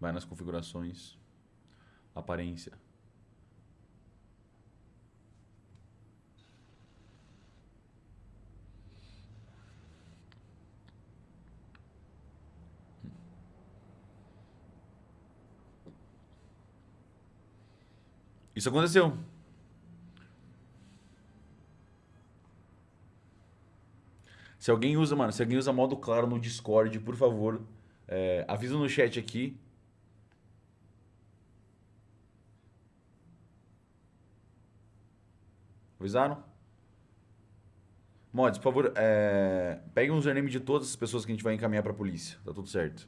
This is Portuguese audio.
Vai nas configurações. Aparência. Isso aconteceu. Se alguém usa, mano, se alguém usa modo claro no Discord, por favor, é, avisa no chat aqui. Avisaram? Mods, por favor, é, peguem um username de todas as pessoas que a gente vai encaminhar pra polícia. Tá tudo certo.